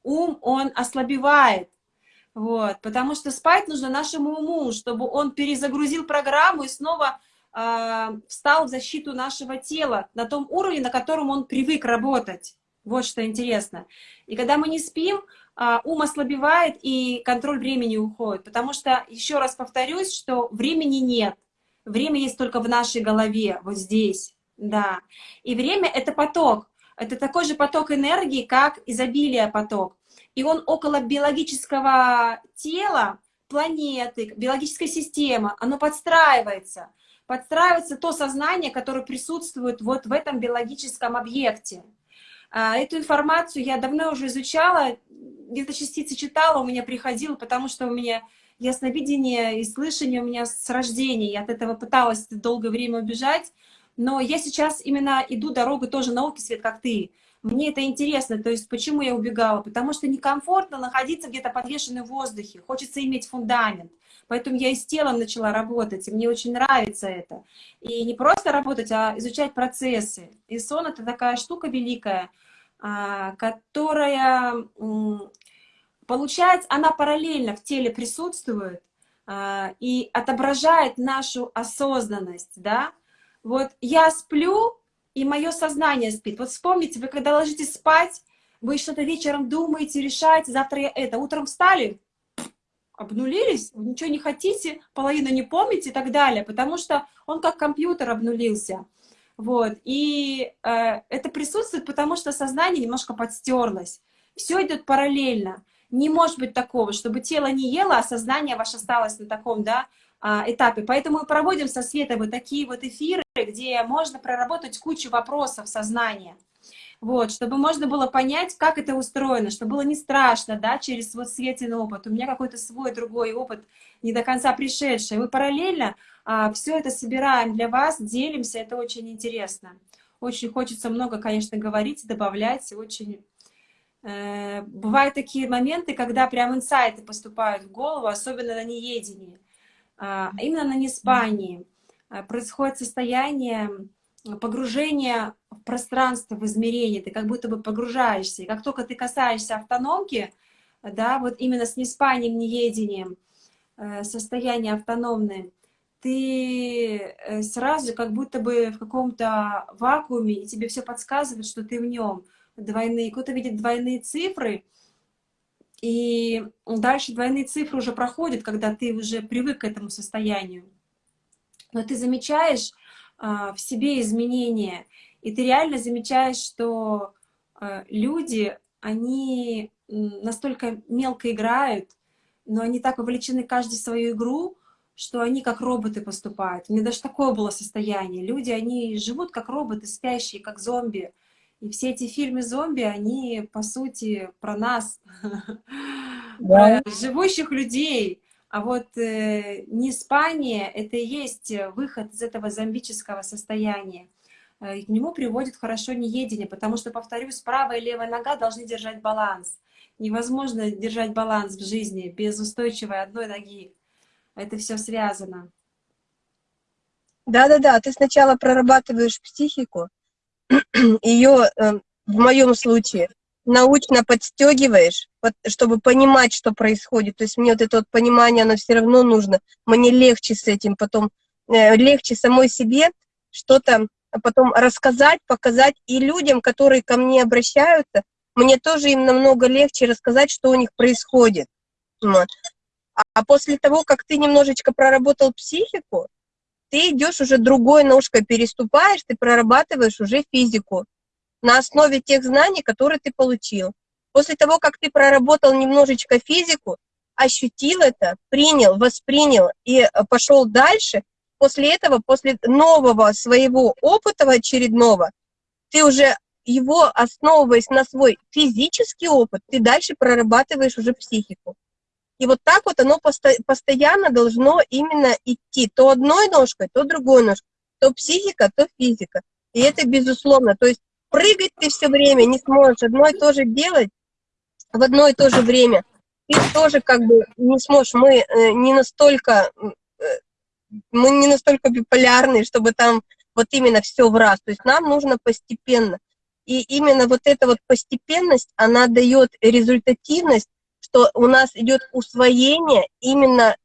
ум, он ослабевает. Вот, потому что спать нужно нашему уму, чтобы он перезагрузил программу и снова э, встал в защиту нашего тела на том уровне, на котором он привык работать. Вот что интересно. И когда мы не спим, э, ум ослабевает и контроль времени уходит. Потому что, еще раз повторюсь, что времени нет. Время есть только в нашей голове, вот здесь. Да. И время — это поток. Это такой же поток энергии, как изобилие поток и он около биологического тела, планеты, биологической системы, оно подстраивается. Подстраивается то сознание, которое присутствует вот в этом биологическом объекте. А, эту информацию я давно уже изучала, где-то частицы читала, у меня приходило, потому что у меня ясновидение и слышание у меня с рождения. Я от этого пыталась долгое время убежать, но я сейчас именно иду дорогой тоже науки, Свет, как ты. Мне это интересно, то есть почему я убегала? Потому что некомфортно находиться где-то подвешенной в воздухе, хочется иметь фундамент. Поэтому я и с телом начала работать, и мне очень нравится это. И не просто работать, а изучать процессы. И сон — это такая штука великая, а, которая, получается, она параллельно в теле присутствует а, и отображает нашу осознанность, да. Вот я сплю, и мое сознание спит. Вот вспомните, вы когда ложитесь спать, вы что-то вечером думаете, решаете, завтра я это. Утром встали, обнулились, ничего не хотите, половину не помните и так далее, потому что он как компьютер обнулился. Вот, и э, это присутствует, потому что сознание немножко подстерлось. Все идет параллельно. Не может быть такого, чтобы тело не ело, а сознание ваше осталось на таком, да, этапе. Поэтому мы проводим со Светой вот такие вот эфиры, где можно проработать кучу вопросов сознания. Вот, чтобы можно было понять, как это устроено, чтобы было не страшно, да, через вот светлый опыт. У меня какой-то свой другой опыт, не до конца пришедший. Мы параллельно а, все это собираем для вас, делимся, это очень интересно. Очень хочется много, конечно, говорить, добавлять, очень... Э, бывают такие моменты, когда прям инсайты поступают в голову, особенно на неедении. А, именно на неспании а, происходит состояние погружения в пространство, в измерение, ты как будто бы погружаешься. И как только ты касаешься автономки, да, вот именно с неспанием, неедением, э, состояние автономное, ты э, сразу как будто бы в каком-то вакууме, и тебе все подсказывает, что ты в нем. Двойные, кто-то видит двойные цифры, и дальше двойные цифры уже проходят, когда ты уже привык к этому состоянию. Но ты замечаешь а, в себе изменения, и ты реально замечаешь, что а, люди, они настолько мелко играют, но они так вовлечены каждый в свою игру, что они как роботы поступают. У меня даже такое было состояние. Люди, они живут как роботы, спящие, как зомби. И все эти фильмы зомби, они, по сути, про нас, да. про живущих людей. А вот э, неспание — это и есть выход из этого зомбического состояния. Э, к нему приводит хорошо неедение, потому что, повторюсь, правая и левая нога должны держать баланс. Невозможно держать баланс в жизни без устойчивой одной ноги. Это все связано. Да-да-да, ты сначала прорабатываешь психику, ее эм, в моем случае научно подстегиваешь, чтобы понимать, что происходит. То есть мне вот это вот понимание, оно все равно нужно. Мне легче с этим потом, э, легче самой себе что-то потом рассказать, показать. И людям, которые ко мне обращаются, мне тоже им намного легче рассказать, что у них происходит. Вот. А после того, как ты немножечко проработал психику, ты идешь уже другой ножкой переступаешь, ты прорабатываешь уже физику на основе тех знаний, которые ты получил. После того, как ты проработал немножечко физику, ощутил это, принял, воспринял и э, пошел дальше, после этого, после нового своего опыта очередного, ты уже его, основываясь на свой физический опыт, ты дальше прорабатываешь уже психику. И вот так вот оно посто постоянно должно именно идти, то одной ножкой, то другой ножкой, то психика, то физика. И это безусловно. То есть прыгать ты все время не сможешь одно и то же делать в одно и то же время. Ты тоже как бы не сможешь. Мы э, не настолько, э, мы не настолько биполярные, чтобы там вот именно все в раз. То есть нам нужно постепенно. И именно вот эта вот постепенность, она дает результативность, что у нас идет усвоение именно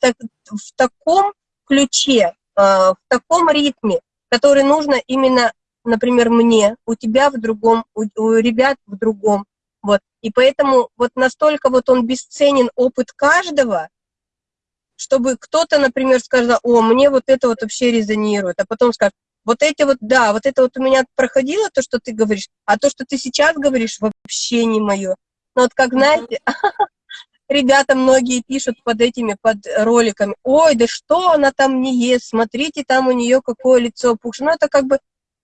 так, в таком ключе, э, в таком ритме, который нужно именно, например, мне, у тебя в другом, у, у ребят в другом. Вот. И поэтому вот настолько вот он бесценен опыт каждого, чтобы кто-то, например, сказал, о, мне вот это вот вообще резонирует, а потом скажет, вот эти вот, да, вот это вот у меня проходило, то, что ты говоришь, а то, что ты сейчас говоришь, вообще не мое. Но вот как, знаете, ребята многие пишут под этими, под роликами, ой, да что она там не ест, смотрите, там у нее какое лицо пухшее. Ну, это как бы,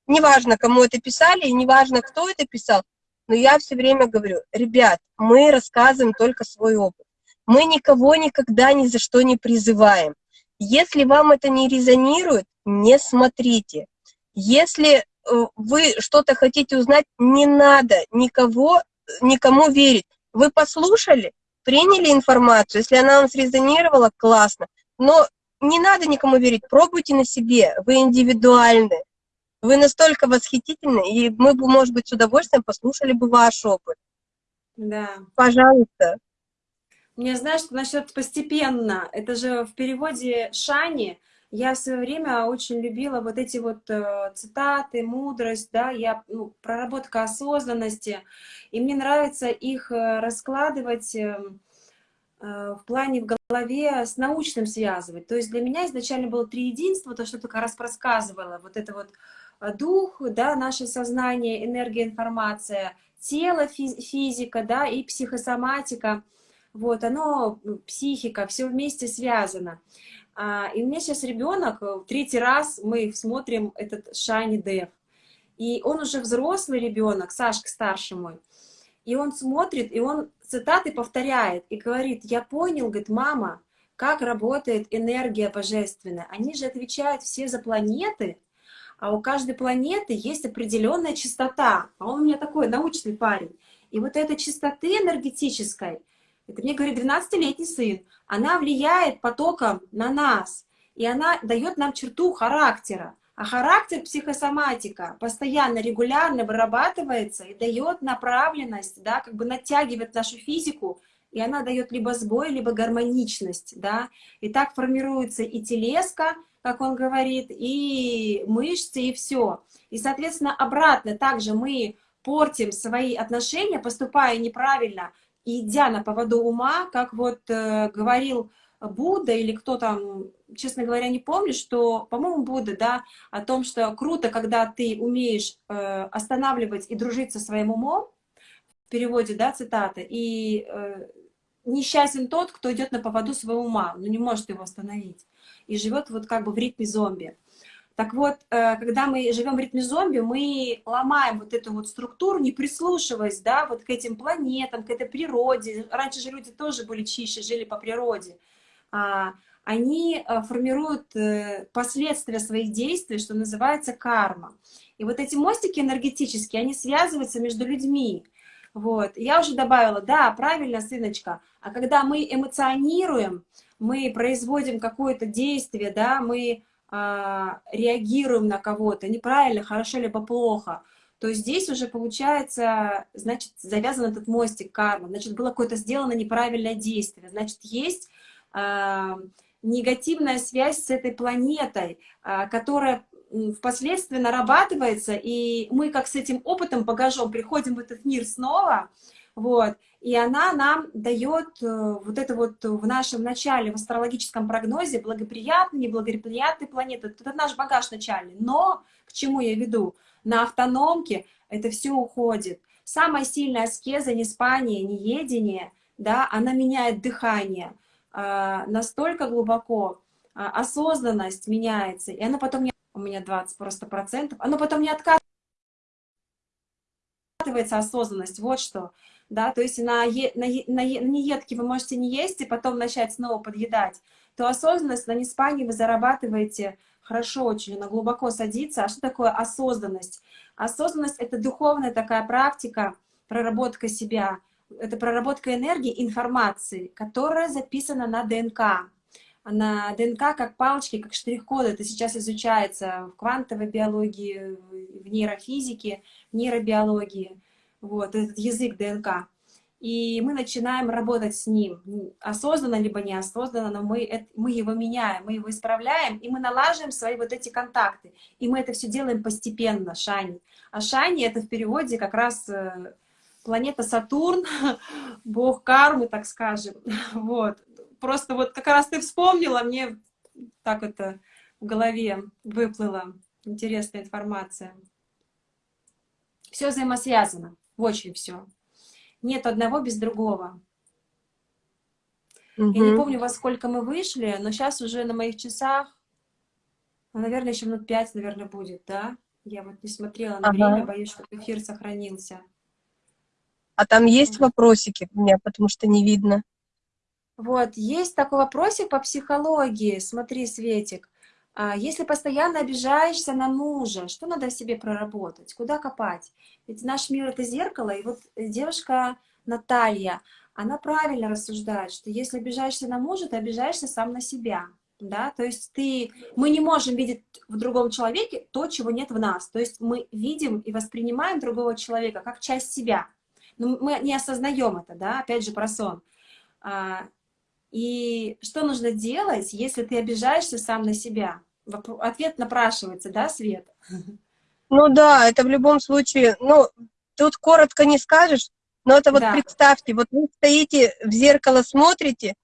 неважно, кому это писали, и неважно, кто это писал, но я все время говорю, ребят, мы рассказываем только свой опыт. Мы никого никогда ни за что не призываем. Если вам это не резонирует, не смотрите. Если э, вы что-то хотите узнать, не надо никого, никому верить. Вы послушали, приняли информацию, если она вам срезонировала, классно. Но не надо никому верить, пробуйте на себе, вы индивидуальны. Вы настолько восхитительны, и мы бы, может быть, с удовольствием послушали бы ваш опыт. Да. Пожалуйста. Мне знаешь, насчет постепенно, это же в переводе Шани, я в свое время очень любила вот эти вот э, цитаты, мудрость, да, я, ну, проработка осознанности, и мне нравится их э, раскладывать э, э, в плане в голове с научным связывать. То есть для меня изначально было три единства, то, что ты как раз рассказывала, вот это вот э, дух, да, наше сознание, энергия, информация, тело, физика, да, и психосоматика — вот, оно, психика, все вместе связано. А, и у меня сейчас ребенок, э, третий раз мы смотрим этот Shiny Dev. И он уже взрослый ребенок, Сашка старший мой. И он смотрит, и он цитаты повторяет, и говорит, я понял, говорит, мама, как работает энергия божественная. Они же отвечают все за планеты, а у каждой планеты есть определенная частота. А он у меня такой научный парень. И вот этой частоты энергетической, это мне говорит 12-летний сын. Она влияет потоком на нас. И она дает нам черту характера. А характер психосоматика постоянно, регулярно вырабатывается и дает направленность, да, как бы натягивает нашу физику, и она дает либо сбой, либо гармоничность, да. И так формируется и телеска, как он говорит, и мышцы, и все. И, соответственно, обратно также мы портим свои отношения, поступая неправильно, идя на поводу ума, как вот э, говорил Будда или кто там, честно говоря, не помню, что, по-моему, Будда, да, о том, что круто, когда ты умеешь э, останавливать и дружить со своим умом, в переводе, да, цитата, и э, несчастен тот, кто идет на поводу своего ума, но не может его остановить, и живет вот как бы в ритме зомби. Так вот, э, когда мы живем в ритме зомби, мы ломаем вот эту вот структуру, не прислушиваясь, да, вот к этим планетам, к этой природе. Раньше же люди тоже были чище, жили по природе. А, они э, формируют э, последствия своих действий, что называется карма. И вот эти мостики энергетические, они связываются между людьми. Вот. Я уже добавила, да, правильно, сыночка, а когда мы эмоционируем, мы производим какое-то действие, да, мы реагируем на кого-то неправильно, хорошо либо плохо, то здесь уже получается, значит, завязан этот мостик кармы, значит, было какое-то сделано неправильное действие, значит, есть э, негативная связь с этой планетой, э, которая впоследствии нарабатывается, и мы как с этим опытом, багажом приходим в этот мир снова, вот, и она нам дает э, вот это вот в нашем начале, в астрологическом прогнозе, благоприятные, неблагоприятные планеты. Это наш багаж начальный. Но, к чему я веду? На автономке это все уходит. Самая сильная аскеза, не спание, не едение, да, она меняет дыхание э, настолько глубоко, э, осознанность меняется, и она потом не... У меня 20 просто процентов. Оно потом не откатывается осознанность, вот что да, то есть на, е, на, на, на неедки вы можете не есть и потом начать снова подъедать. то осознанность на неспании вы зарабатываете хорошо очень, она глубоко садится. А что такое осознанность? Осознанность — это духовная такая практика, проработка себя, это проработка энергии, информации, которая записана на ДНК. На ДНК как палочки, как штрих-коды. Это сейчас изучается в квантовой биологии, в нейрофизике, в нейробиологии. Вот, этот язык ДНК. И мы начинаем работать с ним, осознанно либо неосознанно, но мы, мы его меняем, мы его исправляем, и мы налаживаем свои вот эти контакты. И мы это все делаем постепенно, Шани. А Шани — это в переводе как раз э, планета Сатурн, бог кармы, так скажем. Вот. Просто вот как раз ты вспомнила, мне так это в голове выплыла интересная информация. Все взаимосвязано, очень все. Нет одного без другого. Угу. Я не помню, во сколько мы вышли, но сейчас уже на моих часах, ну, наверное, еще минут пять, наверное, будет, да? Я вот не смотрела на ага. время, боюсь, что эфир сохранился. А там есть вопросики у меня, потому что не видно. Вот, есть такой вопросик по психологии. Смотри, Светик, если постоянно обижаешься на мужа, что надо в себе проработать? Куда копать? Ведь наш мир — это зеркало, и вот девушка Наталья, она правильно рассуждает, что если обижаешься на мужа, ты обижаешься сам на себя. Да? То есть ты, мы не можем видеть в другом человеке то, чего нет в нас. То есть мы видим и воспринимаем другого человека как часть себя. Но мы не осознаем это, да, опять же про сон. А, и что нужно делать, если ты обижаешься сам на себя? Ответ напрашивается, да, Свет? Ну да, это в любом случае, ну, тут коротко не скажешь, но это вот да. представьте, вот вы стоите в зеркало, смотрите,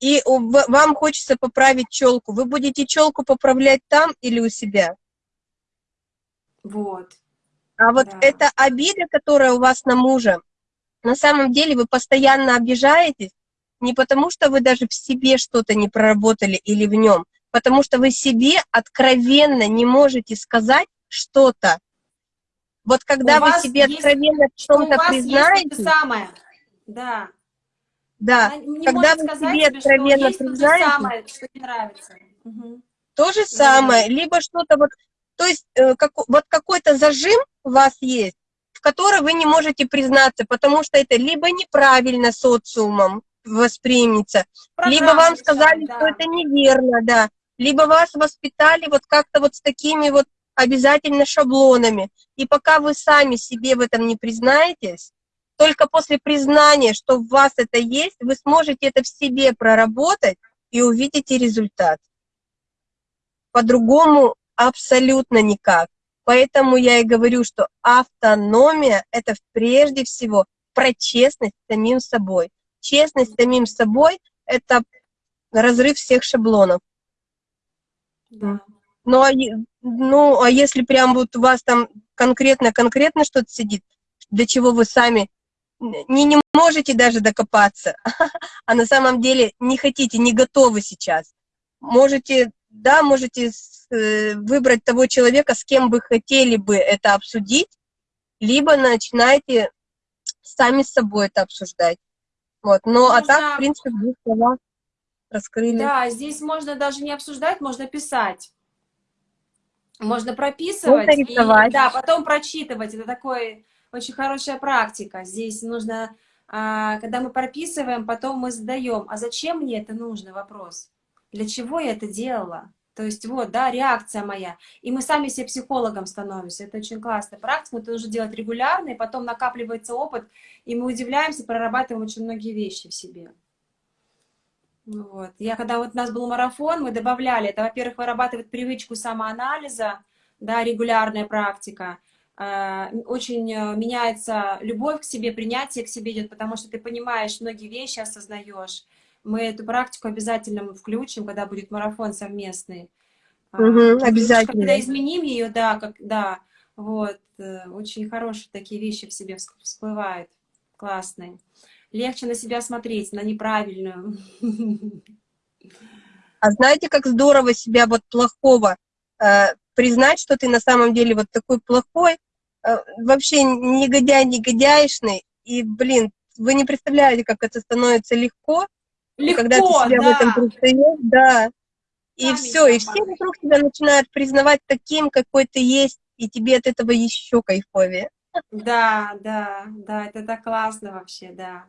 и вам хочется поправить челку. Вы будете челку поправлять там или у себя? Вот. А вот да. эта обида, которая у вас на мужа, на самом деле вы постоянно обижаетесь, не потому что вы даже в себе что-то не проработали или в нем, потому что вы себе откровенно не можете сказать что-то. Вот когда у вы себе есть, откровенно в чем-то признаете... самое. Да. Да, не когда вы себе откровенно признаете... То самое, что не нравится. Угу. То же самое, да. либо что-то вот... То есть э, как, вот какой-то зажим у вас есть, в который вы не можете признаться, потому что это либо неправильно социумом воспримется, Программа, либо вам сказали, да. что это неверно, да, либо вас воспитали вот как-то вот с такими вот обязательно шаблонами. И пока вы сами себе в этом не признаетесь, только после признания, что в вас это есть, вы сможете это в себе проработать и увидите результат. По-другому абсолютно никак. Поэтому я и говорю, что автономия — это прежде всего про честность самим собой. Честность с самим собой — это разрыв всех шаблонов. Да. Ну а, ну, а если прям вот у вас там конкретно-конкретно что-то сидит, до чего вы сами не, не можете даже докопаться, а на самом деле не хотите, не готовы сейчас, можете, да, можете э, выбрать того человека, с кем вы хотели бы это обсудить, либо начинаете сами с собой это обсуждать. Вот. Но Можно... а так, в принципе, двух словах раскрыли. Да, здесь можно даже не обсуждать, можно писать. Можно прописывать, и, да, потом прочитывать. Это такой очень хорошая практика. Здесь нужно, а, когда мы прописываем, потом мы задаем, а зачем мне это нужно, вопрос. Для чего я это делала? То есть вот, да, реакция моя. И мы сами себе психологом становимся. Это очень классная практика. Это нужно делать регулярно, и потом накапливается опыт, и мы удивляемся, прорабатываем очень многие вещи в себе. Ну вот. Я когда вот у нас был марафон, мы добавляли, это, во-первых, вырабатывает привычку самоанализа, да, регулярная практика, э, очень э, меняется любовь к себе, принятие к себе идет, потому что ты понимаешь многие вещи, осознаешь. Мы эту практику обязательно включим, когда будет марафон совместный. Угу, обязательно. Когда изменим ее, да, как, да, вот, э, очень хорошие такие вещи в себе всплывают, классные легче на себя смотреть, на неправильную. А знаете, как здорово себя вот плохого э, признать, что ты на самом деле вот такой плохой, э, вообще негодяй, негодяйшный, и, блин, вы не представляете, как это становится легко, Легко, когда ты себя да. в этом предстаешь, да, и Сами все, и все вокруг тебя начинают признавать таким, какой ты есть, и тебе от этого еще кайфовее. Да, да, да, это так классно вообще, да.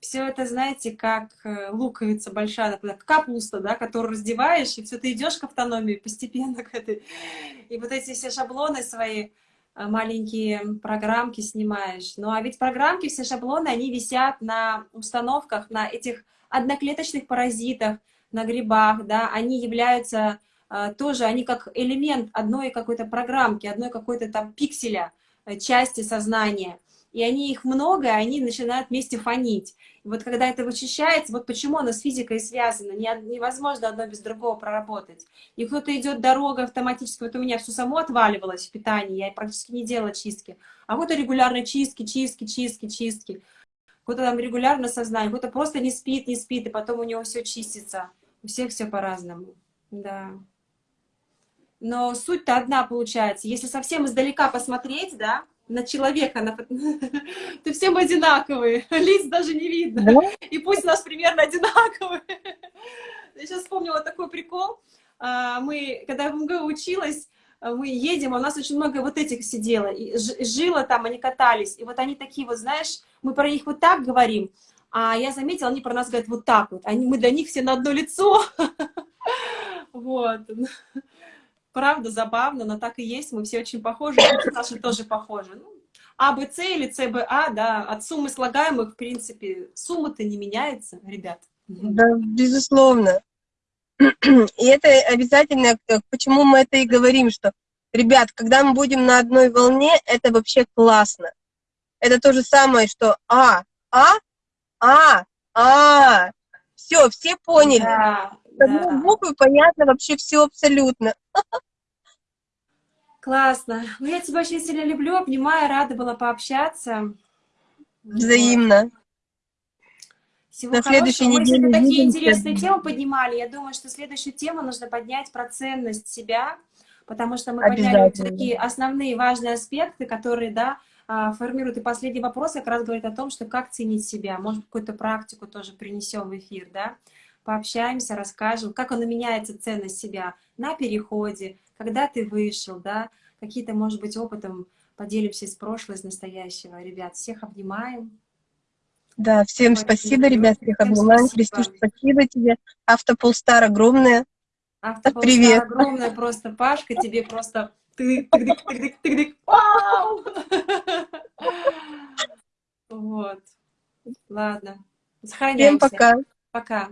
Все это, знаете, как э, луковица большая, как капуста, да, которую раздеваешь, и все, ты идешь к автономии постепенно к этой. И вот эти все шаблоны свои, маленькие программки снимаешь. Ну, а ведь программки, все шаблоны, они висят на установках, на этих одноклеточных паразитах, на грибах, да, они являются э, тоже, они как элемент одной какой-то программки, одной какой-то там пикселя, э, части сознания. И они их много, и они начинают вместе фонить. И вот когда это вычищается, вот почему оно с физикой связано, невозможно одно без другого проработать. И кто-то идет дорога автоматически, вот у меня все само отваливалось в питании, я практически не делала чистки. А вот регулярно чистки, чистки, чистки, чистки. Кто-то там регулярно сознание, кто-то просто не спит, не спит, и потом у него все чистится. У всех все по-разному, да. Но суть-то одна получается. Если совсем издалека посмотреть, да, на человека, на... то все мы одинаковые, лиц даже не видно. Да? И пусть у нас примерно одинаковые. Я сейчас вспомнила такой прикол. А, мы, когда в МГУ училась, мы едем, а у нас очень много вот этих сидело, и жило там, они катались, и вот они такие вот, знаешь, мы про них вот так говорим, а я заметила, они про нас говорят вот так вот. Они, мы для них все на одно лицо. Вот. Правда, забавно, но так и есть. Мы все очень похожи, наши тоже похожи. Ну, а, Б, С или С, Б, А, да, от суммы слагаемых, в принципе, сумма-то не меняется, ребят. Да, безусловно. И это обязательно, почему мы это и говорим, что, ребят, когда мы будем на одной волне, это вообще классно. Это то же самое, что А, А, а, а, все, все поняли. Да, да. буквы понятно вообще все абсолютно. Классно. Ну, я тебя очень сильно люблю, обнимаю, рада была пообщаться. Взаимно. Всего На следующей неделе. Мы такие интересные темы поднимали. Я думаю, что следующую тему нужно поднять про ценность себя, потому что мы подняли такие основные важные аспекты, которые, да, а, формирует. И последний вопрос как раз говорит о том, что как ценить себя. Может, какую-то практику тоже принесем в эфир, да? Пообщаемся, расскажем, как она меняется ценность себя на переходе, когда ты вышел, да? Какие-то, может быть, опытом поделимся из прошлого, из настоящего. Ребят, всех обнимаем. Да, всем спасибо, ребят, всех обнимаем. Христуш, спасибо тебе. Автополстар огромное. Автополстар Привет. огромное просто. Пашка, тебе просто тык тык тык тык тык Вау! Вот. Ладно. Сохраняемся. Всем пока. Пока.